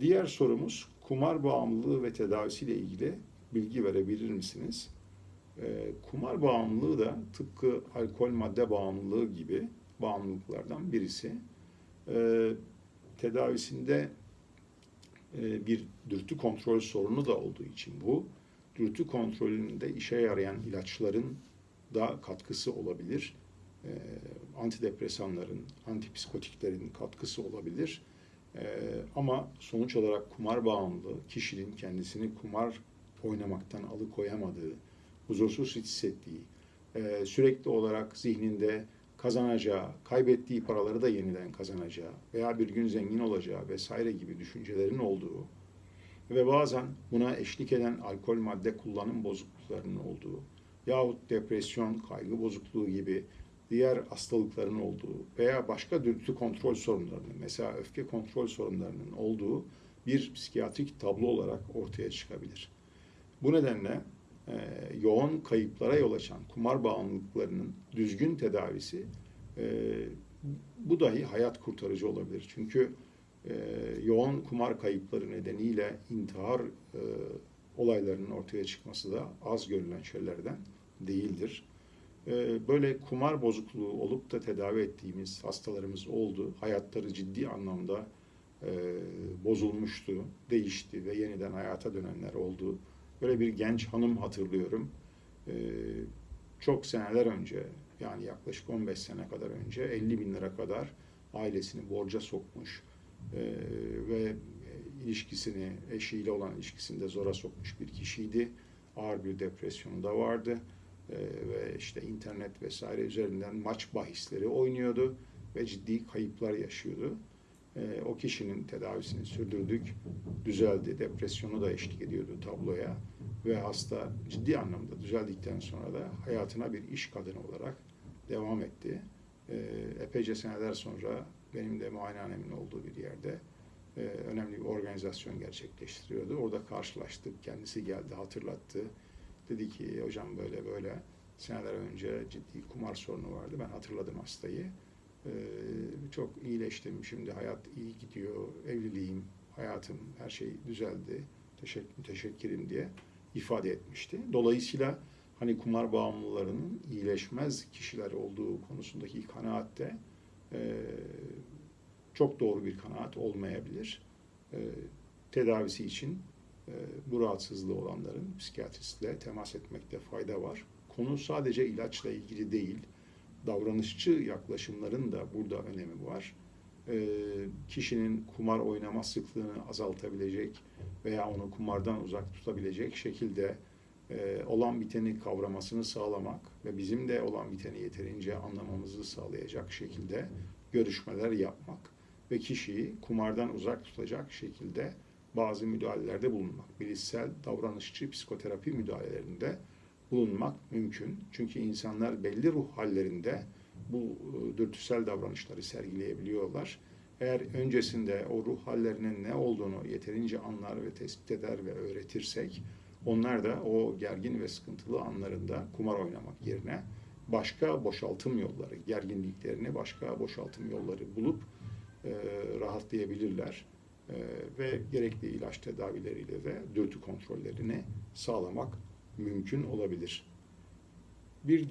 Diğer sorumuz kumar bağımlılığı ve tedavisiyle ilgili bilgi verebilir misiniz? Ee, kumar bağımlılığı da tıpkı alkol madde bağımlılığı gibi bağımlılıklardan birisi. Ee, tedavisinde e, bir dürtü kontrol sorunu da olduğu için bu, dürtü kontrolünde işe yarayan ilaçların da katkısı olabilir. Ee, antidepresanların, antipsikotiklerin katkısı olabilir. Ee, ama sonuç olarak kumar bağımlılığı kişinin kendisini kumar oynamaktan alıkoyamadığı, huzursuz hissettiği, e, sürekli olarak zihninde kazanacağı, kaybettiği paraları da yeniden kazanacağı veya bir gün zengin olacağı vesaire gibi düşüncelerin olduğu ve bazen buna eşlik eden alkol madde kullanım bozukluklarının olduğu yahut depresyon, kaygı bozukluğu gibi diğer hastalıkların olduğu veya başka dürtü kontrol sorunlarının, mesela öfke kontrol sorunlarının olduğu bir psikiyatrik tablo olarak ortaya çıkabilir. Bu nedenle e, yoğun kayıplara yol açan kumar bağımlılıklarının düzgün tedavisi e, bu dahi hayat kurtarıcı olabilir. Çünkü e, yoğun kumar kayıpları nedeniyle intihar e, olaylarının ortaya çıkması da az görülen şeylerden değildir. E, böyle kumar bozukluğu olup da tedavi ettiğimiz hastalarımız oldu. Hayatları ciddi anlamda e, bozulmuştu, değişti ve yeniden hayata dönenler oldu. Böyle bir genç hanım hatırlıyorum. E, çok seneler önce, yani yaklaşık 15 sene kadar önce 50 bin lira kadar ailesini borca sokmuş e, ve ilişkisini, eşiyle olan ilişkisini de zora sokmuş bir kişiydi. Ağır bir depresyonu da vardı e, ve işte internet vesaire üzerinden maç bahisleri oynuyordu ve ciddi kayıplar yaşıyordu. E, o kişinin tedavisini sürdürdük, düzeldi, depresyonu da eşlik ediyordu tabloya ve hasta ciddi anlamda düzeldikten sonra da hayatına bir iş kadını olarak devam etti. E, epeyce seneler sonra benim de muayenehanemin olduğu bir yerde e, önemli bir organizasyon gerçekleştiriyordu. Orada karşılaştık, kendisi geldi, hatırlattı. Dedi ki hocam böyle böyle seneler önce ciddi kumar sorunu vardı. Ben hatırladım hastayı. Ee, çok iyileştim. Şimdi hayat iyi gidiyor. Evliliğim, hayatım, her şey düzeldi. Teşekkür, teşekkürim diye ifade etmişti. Dolayısıyla hani kumar bağımlılarının iyileşmez kişiler olduğu konusundaki kanaat de e, çok doğru bir kanaat olmayabilir. E, tedavisi için bu rahatsızlığı olanların psikiyatristle temas etmekte fayda var. Konu sadece ilaçla ilgili değil, davranışçı yaklaşımların da burada önemi var. E, kişinin kumar oynama sıklığını azaltabilecek veya onu kumardan uzak tutabilecek şekilde e, olan biteni kavramasını sağlamak ve bizim de olan biteni yeterince anlamamızı sağlayacak şekilde görüşmeler yapmak ve kişiyi kumardan uzak tutacak şekilde bazı müdahalelerde bulunmak. Bilişsel, davranışçı, psikoterapi müdahalelerinde bulunmak mümkün. Çünkü insanlar belli ruh hallerinde bu e, dürtüsel davranışları sergileyebiliyorlar. Eğer öncesinde o ruh hallerinin ne olduğunu yeterince anlar ve tespit eder ve öğretirsek, onlar da o gergin ve sıkıntılı anlarında kumar oynamak yerine başka boşaltım yolları, gerginliklerini başka boşaltım yolları bulup e, rahatlayabilirler. E, ve gerekli ilaç tedavileriyle de dürtü kontrollerini sağlamak mümkün olabilir. Bir